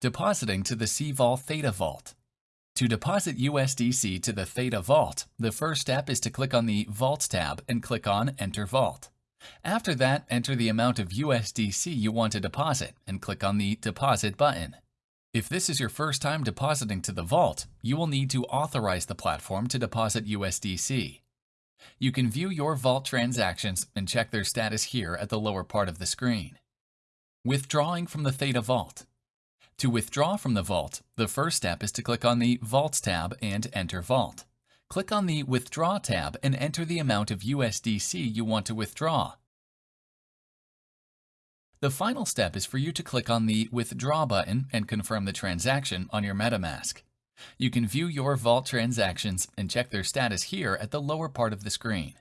Depositing to the CVOL Theta Vault. To deposit USDC to the Theta Vault, the first step is to click on the Vault tab and click on Enter Vault. After that, enter the amount of USDC you want to deposit and click on the Deposit button. If this is your first time depositing to the vault, you will need to authorize the platform to deposit USDC. You can view your vault transactions and check their status here at the lower part of the screen. Withdrawing from the Theta Vault. To withdraw from the vault, the first step is to click on the Vaults tab and enter Vault. Click on the Withdraw tab and enter the amount of USDC you want to withdraw. The final step is for you to click on the Withdraw button and confirm the transaction on your MetaMask. You can view your Vault transactions and check their status here at the lower part of the screen.